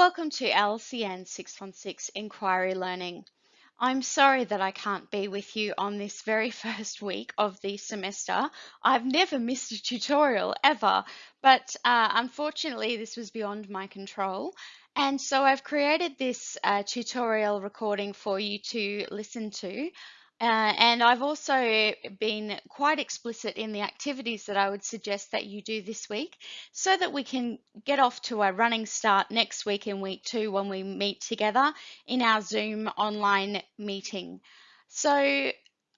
Welcome to LCN 616 Inquiry Learning. I'm sorry that I can't be with you on this very first week of the semester. I've never missed a tutorial ever, but uh, unfortunately this was beyond my control. And so I've created this uh, tutorial recording for you to listen to. Uh, and I've also been quite explicit in the activities that I would suggest that you do this week so that we can get off to a running start next week in week two when we meet together in our Zoom online meeting. So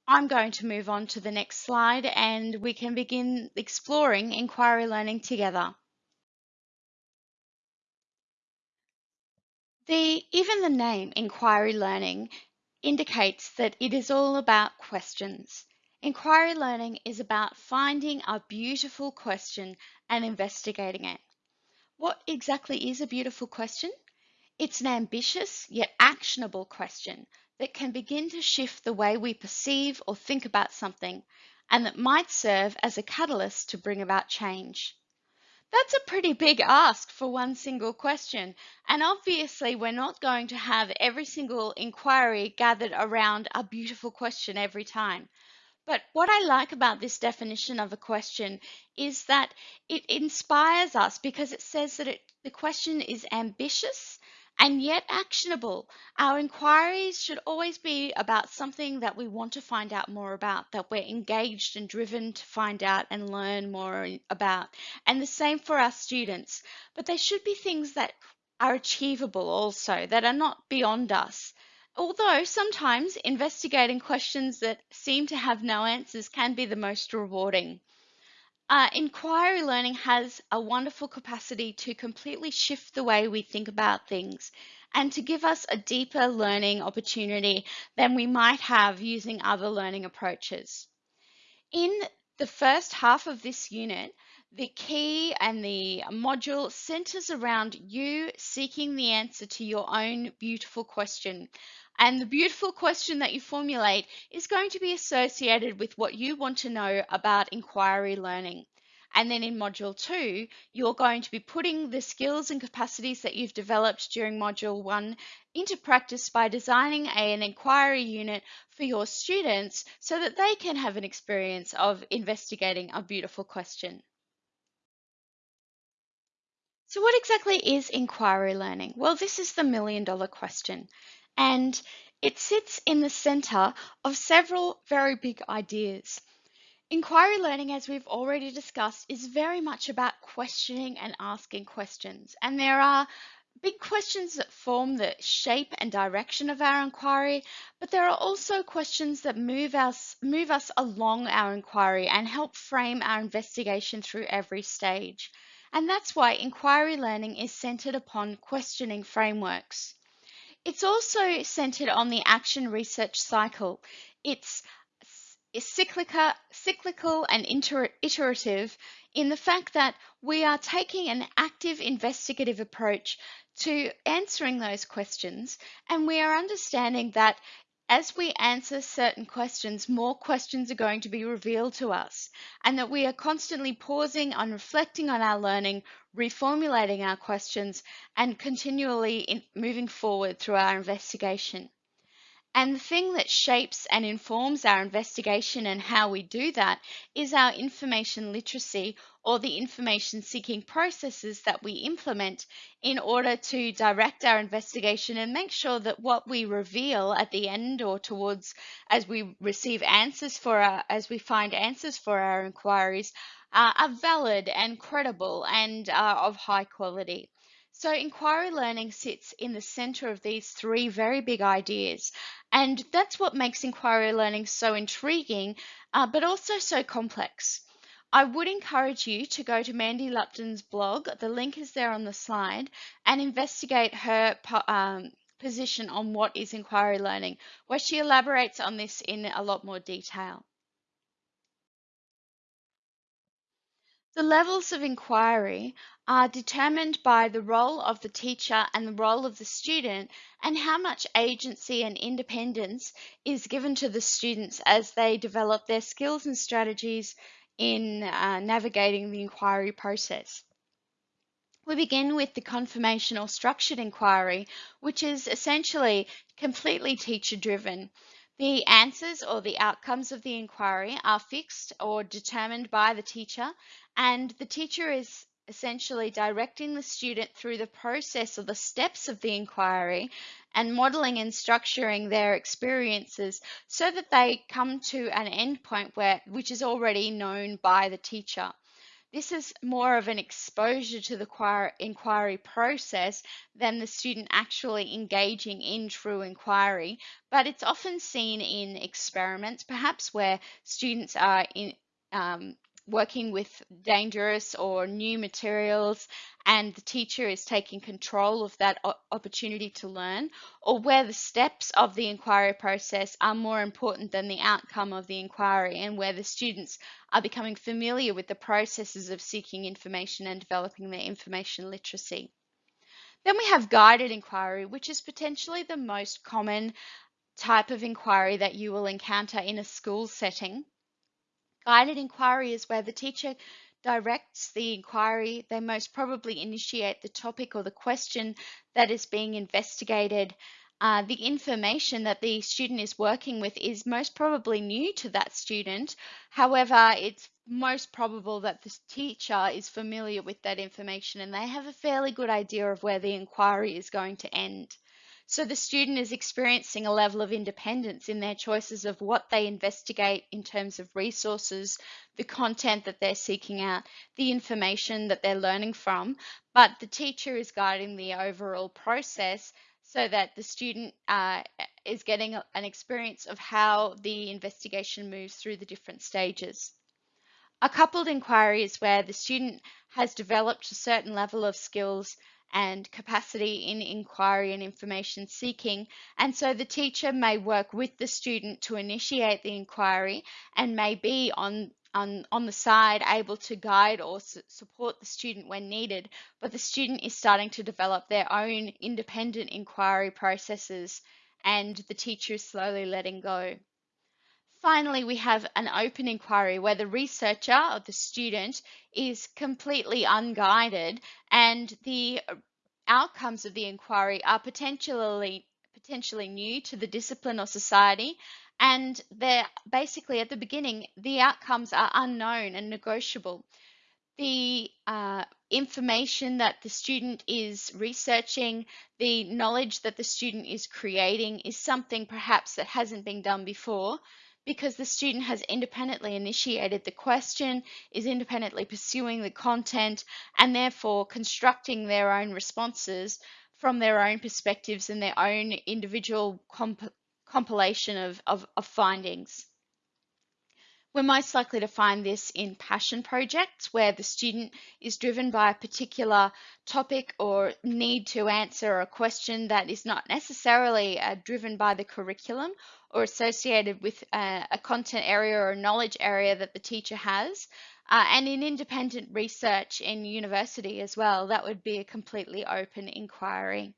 I'm going to move on to the next slide and we can begin exploring inquiry learning together. The, even the name inquiry learning indicates that it is all about questions. Inquiry learning is about finding a beautiful question and investigating it. What exactly is a beautiful question? It's an ambitious yet actionable question that can begin to shift the way we perceive or think about something and that might serve as a catalyst to bring about change. That's a pretty big ask for one single question. And obviously, we're not going to have every single inquiry gathered around a beautiful question every time. But what I like about this definition of a question is that it inspires us because it says that it, the question is ambitious and yet actionable. Our inquiries should always be about something that we want to find out more about, that we're engaged and driven to find out and learn more about. And the same for our students. But they should be things that are achievable also, that are not beyond us. Although sometimes investigating questions that seem to have no answers can be the most rewarding. Uh, inquiry learning has a wonderful capacity to completely shift the way we think about things and to give us a deeper learning opportunity than we might have using other learning approaches. In the first half of this unit, the key and the module centers around you seeking the answer to your own beautiful question and the beautiful question that you formulate is going to be associated with what you want to know about inquiry learning. And then in module two, you're going to be putting the skills and capacities that you've developed during module one into practice by designing an inquiry unit for your students so that they can have an experience of investigating a beautiful question. So what exactly is inquiry learning? Well, this is the million dollar question and it sits in the center of several very big ideas. Inquiry learning, as we've already discussed, is very much about questioning and asking questions. And there are big questions that form the shape and direction of our inquiry, but there are also questions that move us, move us along our inquiry and help frame our investigation through every stage. And that's why inquiry learning is centered upon questioning frameworks. It's also centered on the action research cycle. It's cyclical, cyclical and iterative in the fact that we are taking an active investigative approach to answering those questions and we are understanding that as we answer certain questions, more questions are going to be revealed to us, and that we are constantly pausing and reflecting on our learning, reformulating our questions, and continually moving forward through our investigation. And the thing that shapes and informs our investigation and how we do that is our information literacy or the information seeking processes that we implement in order to direct our investigation and make sure that what we reveal at the end or towards as we receive answers for our, as we find answers for our inquiries uh, are valid and credible and of high quality. So inquiry learning sits in the center of these three very big ideas. And that's what makes inquiry learning so intriguing, uh, but also so complex. I would encourage you to go to Mandy Lupton's blog, the link is there on the slide, and investigate her um, position on what is inquiry learning, where she elaborates on this in a lot more detail. The levels of inquiry are determined by the role of the teacher and the role of the student and how much agency and independence is given to the students as they develop their skills and strategies in uh, navigating the inquiry process. We begin with the confirmation or structured inquiry, which is essentially completely teacher driven. The answers or the outcomes of the inquiry are fixed or determined by the teacher, and the teacher is essentially directing the student through the process or the steps of the inquiry and modeling and structuring their experiences so that they come to an endpoint where which is already known by the teacher. This is more of an exposure to the inquiry process than the student actually engaging in true inquiry, but it's often seen in experiments, perhaps where students are in, um, working with dangerous or new materials and the teacher is taking control of that opportunity to learn, or where the steps of the inquiry process are more important than the outcome of the inquiry, and where the students are becoming familiar with the processes of seeking information and developing their information literacy. Then we have guided inquiry, which is potentially the most common type of inquiry that you will encounter in a school setting. Guided inquiry is where the teacher directs the inquiry. They most probably initiate the topic or the question that is being investigated. Uh, the information that the student is working with is most probably new to that student. However, it's most probable that the teacher is familiar with that information and they have a fairly good idea of where the inquiry is going to end. So the student is experiencing a level of independence in their choices of what they investigate in terms of resources, the content that they're seeking out, the information that they're learning from, but the teacher is guiding the overall process so that the student uh, is getting an experience of how the investigation moves through the different stages. A coupled inquiry is where the student has developed a certain level of skills and capacity in inquiry and information seeking. And so the teacher may work with the student to initiate the inquiry and may be on on, on the side able to guide or su support the student when needed, but the student is starting to develop their own independent inquiry processes and the teacher is slowly letting go. Finally, we have an open inquiry where the researcher or the student is completely unguided and the outcomes of the inquiry are potentially potentially new to the discipline or society and they're basically at the beginning the outcomes are unknown and negotiable. The uh, information that the student is researching, the knowledge that the student is creating is something perhaps that hasn't been done before because the student has independently initiated the question, is independently pursuing the content, and therefore constructing their own responses from their own perspectives and their own individual comp compilation of, of, of findings. We're most likely to find this in passion projects where the student is driven by a particular topic or need to answer a question that is not necessarily uh, driven by the curriculum or associated with uh, a content area or knowledge area that the teacher has. Uh, and in independent research in university as well, that would be a completely open inquiry.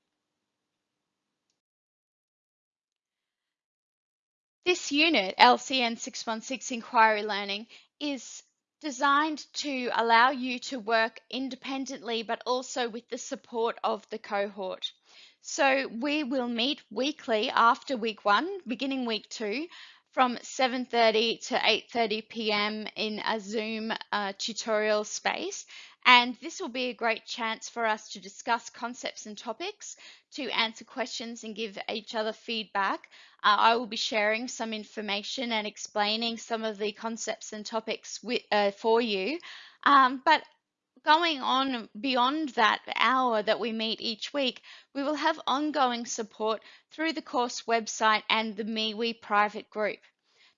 This unit, LCN 616 Inquiry Learning, is designed to allow you to work independently but also with the support of the cohort. So we will meet weekly after week one, beginning week two, from 7.30 to 8.30 p.m. in a Zoom uh, tutorial space. And this will be a great chance for us to discuss concepts and topics, to answer questions and give each other feedback. Uh, I will be sharing some information and explaining some of the concepts and topics with, uh, for you. Um, but going on beyond that hour that we meet each week, we will have ongoing support through the course website and the MeWe private group.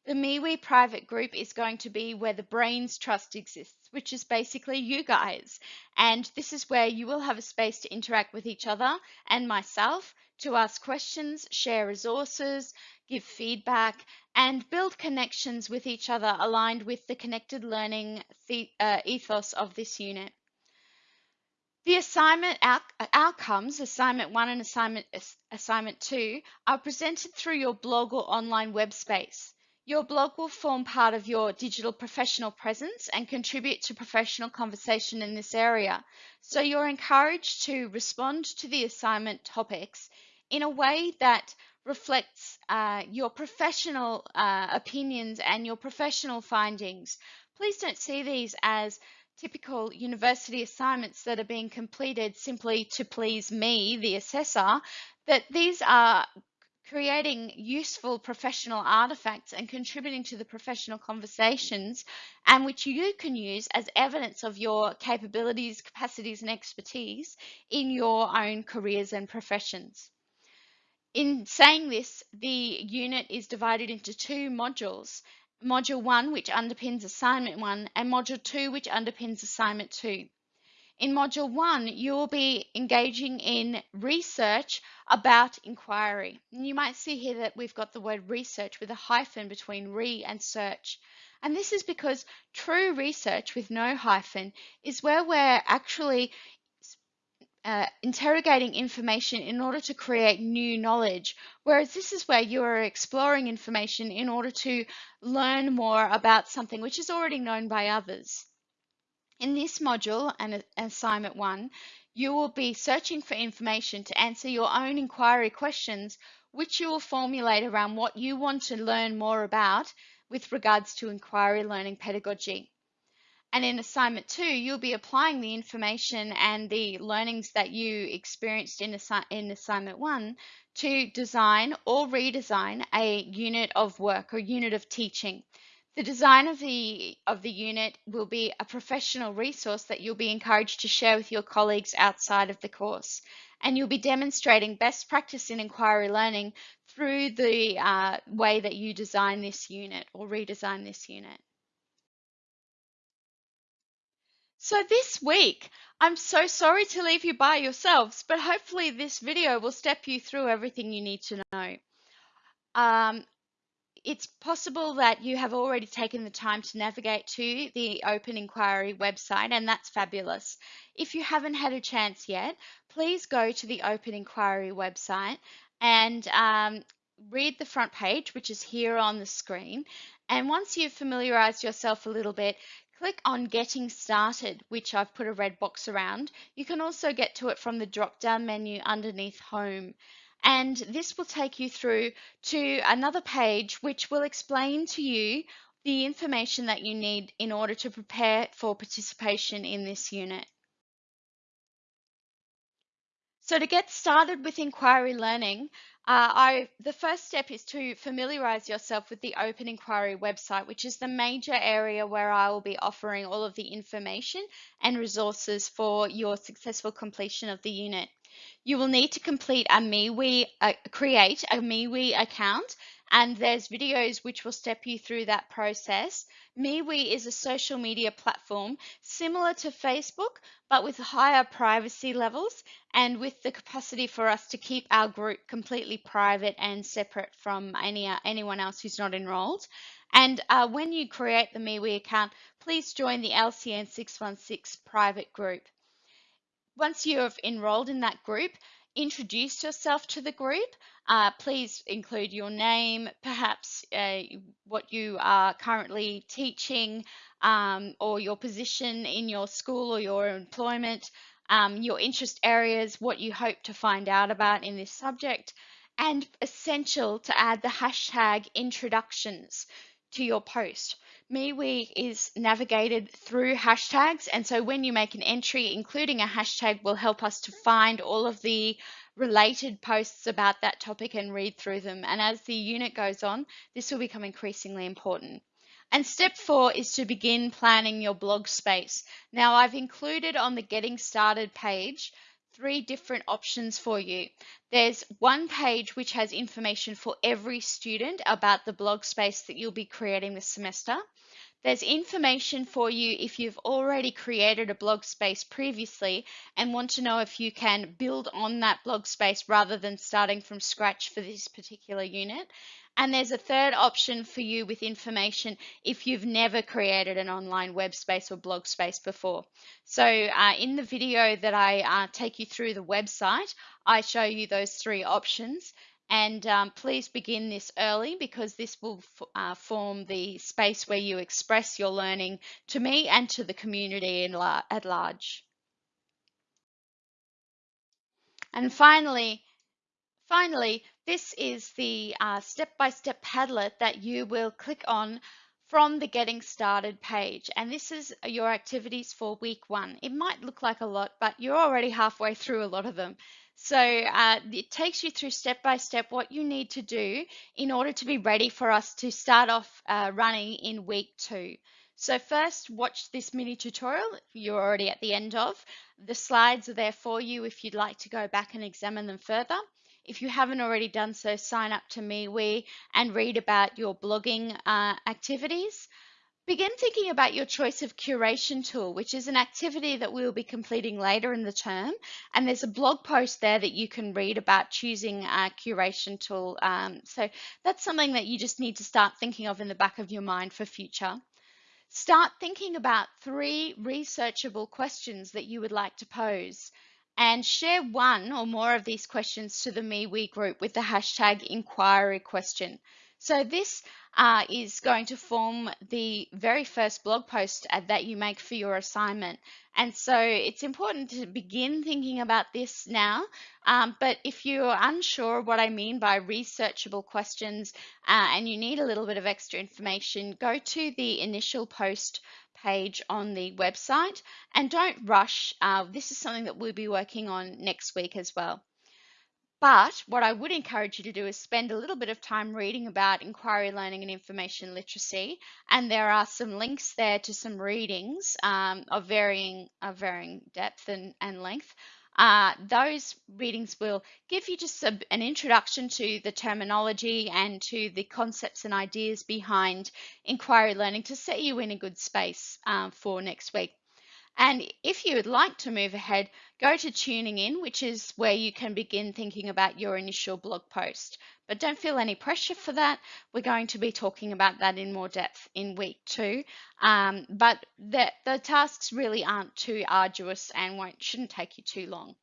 The MeWe private group is going to be where the brains trust exists, which is basically you guys. And this is where you will have a space to interact with each other and myself to ask questions, share resources, give feedback, and build connections with each other aligned with the connected learning uh, ethos of this unit. The assignment out outcomes, assignment one and assignment, assignment two, are presented through your blog or online web space. Your blog will form part of your digital professional presence and contribute to professional conversation in this area. So you're encouraged to respond to the assignment topics in a way that reflects uh, your professional uh, opinions and your professional findings. Please don't see these as typical university assignments that are being completed simply to please me, the assessor, that these are creating useful professional artifacts and contributing to the professional conversations and which you can use as evidence of your capabilities, capacities and expertise in your own careers and professions. In saying this, the unit is divided into two modules. Module 1, which underpins Assignment 1, and Module 2, which underpins Assignment 2. In Module 1, you will be engaging in research about inquiry. And you might see here that we've got the word research with a hyphen between re and search. And this is because true research with no hyphen is where we're actually uh, interrogating information in order to create new knowledge, whereas this is where you are exploring information in order to learn more about something which is already known by others. In this module and assignment one, you will be searching for information to answer your own inquiry questions, which you will formulate around what you want to learn more about with regards to inquiry learning pedagogy. And in assignment two, you'll be applying the information and the learnings that you experienced in, assi in assignment one to design or redesign a unit of work or unit of teaching. The design of the, of the unit will be a professional resource that you'll be encouraged to share with your colleagues outside of the course. And you'll be demonstrating best practice in inquiry learning through the uh, way that you design this unit or redesign this unit. So this week, I'm so sorry to leave you by yourselves, but hopefully this video will step you through everything you need to know. Um, it's possible that you have already taken the time to navigate to the Open Inquiry website, and that's fabulous. If you haven't had a chance yet, please go to the Open Inquiry website and um, read the front page, which is here on the screen. And once you've familiarized yourself a little bit, click on Getting Started, which I've put a red box around. You can also get to it from the drop down menu underneath Home. And this will take you through to another page which will explain to you the information that you need in order to prepare for participation in this unit. So to get started with inquiry learning, uh, I, the first step is to familiarize yourself with the Open Inquiry website, which is the major area where I will be offering all of the information and resources for your successful completion of the unit. You will need to complete a MeWe, uh, create a MeWe account and there's videos which will step you through that process. MeWe is a social media platform similar to Facebook, but with higher privacy levels and with the capacity for us to keep our group completely private and separate from any anyone else who's not enrolled. And uh, when you create the MeWe account, please join the LCN 616 private group. Once you have enrolled in that group, introduce yourself to the group. Uh, please include your name, perhaps uh, what you are currently teaching, um, or your position in your school or your employment, um, your interest areas, what you hope to find out about in this subject, and essential to add the hashtag introductions to your post. MeWe is navigated through hashtags. And so when you make an entry, including a hashtag will help us to find all of the related posts about that topic and read through them. And as the unit goes on, this will become increasingly important. And step four is to begin planning your blog space. Now I've included on the getting started page three different options for you. There's one page which has information for every student about the blog space that you'll be creating this semester. There's information for you if you've already created a blog space previously and want to know if you can build on that blog space rather than starting from scratch for this particular unit. And there's a third option for you with information if you've never created an online web space or blog space before. So uh, in the video that I uh, take you through the website, I show you those three options. And um, please begin this early because this will uh, form the space where you express your learning to me and to the community la at large. And finally, finally, this is the uh, step-by-step uh, -step Padlet that you will click on from the Getting Started page. And this is your activities for week one. It might look like a lot, but you're already halfway through a lot of them. So uh, it takes you through step by step what you need to do in order to be ready for us to start off uh, running in week two. So first, watch this mini tutorial you're already at the end of. The slides are there for you if you'd like to go back and examine them further. If you haven't already done so, sign up to MeWe and read about your blogging uh, activities. Begin thinking about your choice of curation tool, which is an activity that we'll be completing later in the term. And there's a blog post there that you can read about choosing a curation tool. Um, so that's something that you just need to start thinking of in the back of your mind for future. Start thinking about three researchable questions that you would like to pose and share one or more of these questions to the MeWe group with the hashtag inquiry question. So this uh, is going to form the very first blog post uh, that you make for your assignment. And so it's important to begin thinking about this now. Um, but if you're unsure what I mean by researchable questions uh, and you need a little bit of extra information, go to the initial post page on the website and don't rush. Uh, this is something that we'll be working on next week as well. But what I would encourage you to do is spend a little bit of time reading about inquiry learning and information literacy. And there are some links there to some readings um, of varying of varying depth and, and length. Uh, those readings will give you just a, an introduction to the terminology and to the concepts and ideas behind inquiry learning to set you in a good space uh, for next week. And if you would like to move ahead, go to tuning in, which is where you can begin thinking about your initial blog post. But don't feel any pressure for that. We're going to be talking about that in more depth in week two. Um, but the, the tasks really aren't too arduous and won't shouldn't take you too long.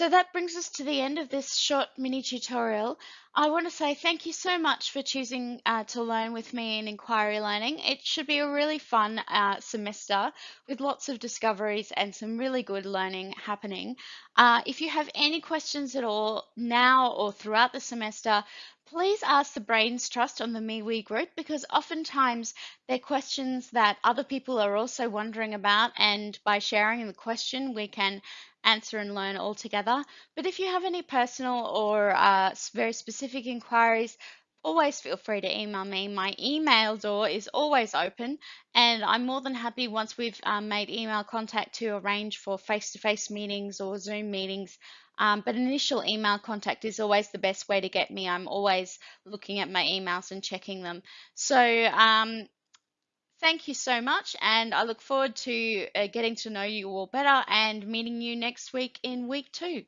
So that brings us to the end of this short mini tutorial. I want to say thank you so much for choosing uh, to learn with me in Inquiry Learning. It should be a really fun uh, semester with lots of discoveries and some really good learning happening. Uh, if you have any questions at all now or throughout the semester, please ask the Brains Trust on the MeWe group because oftentimes they're questions that other people are also wondering about and by sharing the question we can answer and learn all together. But if you have any personal or uh, very specific inquiries, always feel free to email me. My email door is always open, and I'm more than happy once we've um, made email contact to arrange for face to face meetings or Zoom meetings. Um, but initial email contact is always the best way to get me. I'm always looking at my emails and checking them. So, um, Thank you so much, and I look forward to uh, getting to know you all better and meeting you next week in week two.